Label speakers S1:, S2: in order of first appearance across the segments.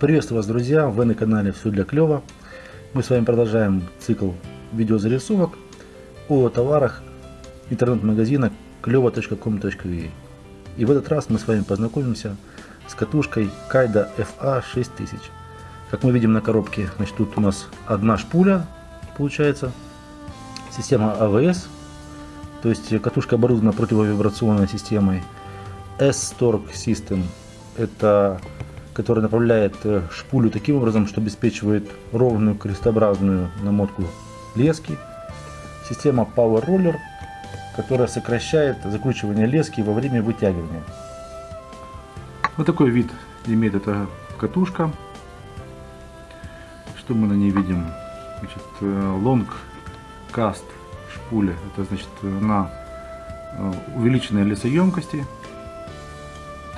S1: Приветствую вас, друзья! Вы на канале Все для клёва. Мы с вами продолжаем цикл видеозарисовок о товарах интернет-магазина клёва.com.ua. И в этот раз мы с вами познакомимся с катушкой Kaido FA 6000. Как мы видим на коробке, значит, тут у нас одна шпуля, получается, система AVS, то есть катушка оборудована противовибрационной системой S-Torque System. Это который направляет э, шпулю таким образом, что обеспечивает ровную крестообразную намотку лески. Система Power Roller, которая сокращает закручивание лески во время вытягивания. Вот такой вид имеет эта катушка. Что мы на ней видим? Значит, э, long cast шпуля. Это значит на э, увеличенной лесоемкости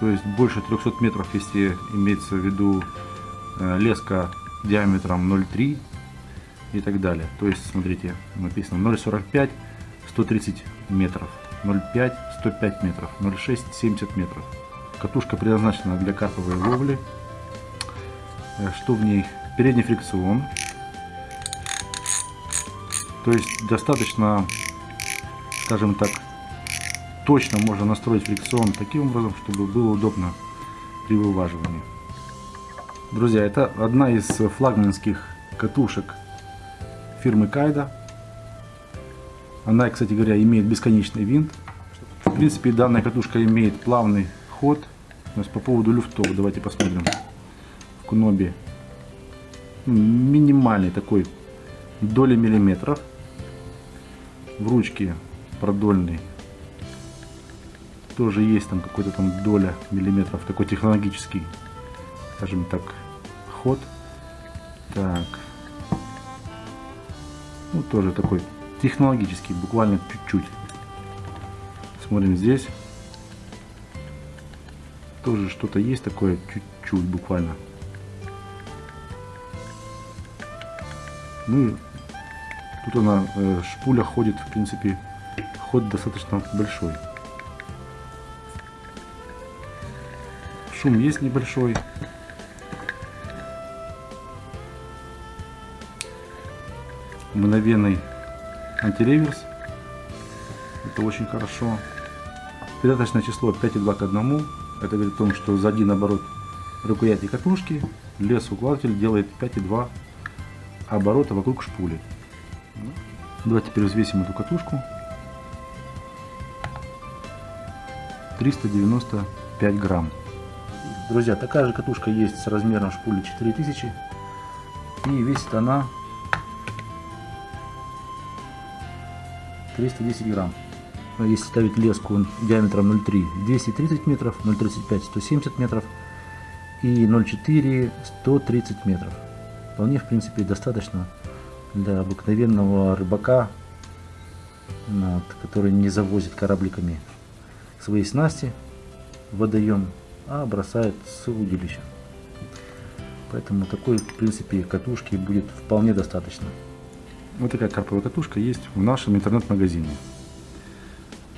S1: то есть больше 300 метров, если имеется в виду э, леска диаметром 0,3 и так далее. То есть, смотрите, написано 0,45, 130 метров, 0,5, 105 метров, 0,6, 70 метров. Катушка предназначена для карповой ловли. Э, что в ней? Передний фрикцион. То есть достаточно, скажем так, точно можно настроить фрикцион таким образом, чтобы было удобно при вываживании. Друзья, это одна из флагманских катушек фирмы Кайда. Она, кстати говоря, имеет бесконечный винт. В принципе, данная катушка имеет плавный ход. То есть по поводу люфтов, давайте посмотрим. В Кунобе минимальный такой доли миллиметров. В ручке продольный тоже есть там какой-то там доля миллиметров, такой технологический, скажем так, ход. Так. Ну, тоже такой технологический, буквально чуть-чуть. Смотрим здесь. Тоже что-то есть такое, чуть-чуть буквально. Ну, тут она, э, шпуля ходит, в принципе, ход достаточно большой. Шум есть небольшой. Мгновенный антиреверс. Это очень хорошо. Передаточное число 5,2 к 1. Это говорит о том, что за один оборот рукояти катушки лес укладыватель делает 5,2 оборота вокруг шпули. Давайте теперь взвесим эту катушку. 395 грамм. Друзья, такая же катушка есть с размером шпули 4000. И весит она 310 грамм. Если ставить леску диаметром 0,3 230 метров, 0,35 170 метров и 0,4 130 метров. Вполне в принципе достаточно для обыкновенного рыбака, который не завозит корабликами свои снасти в водоем а бросает с удилища. Поэтому такой, в принципе, катушки будет вполне достаточно. Вот такая карповая катушка есть в нашем интернет-магазине.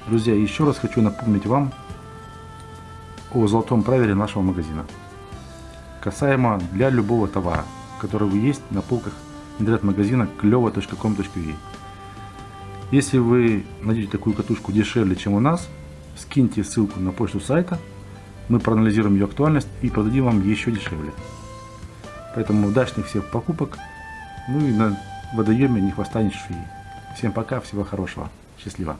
S1: Друзья, еще раз хочу напомнить вам о золотом правиле нашего магазина. Касаемо для любого товара, который вы есть на полках интернет-магазина клево.com.ua. Если вы найдете такую катушку дешевле, чем у нас, скиньте ссылку на почту сайта – мы проанализируем ее актуальность и продадим вам еще дешевле. Поэтому удачных всех покупок. Ну и на водоеме ни хвоста, ни шеи. Всем пока, всего хорошего. Счастливо.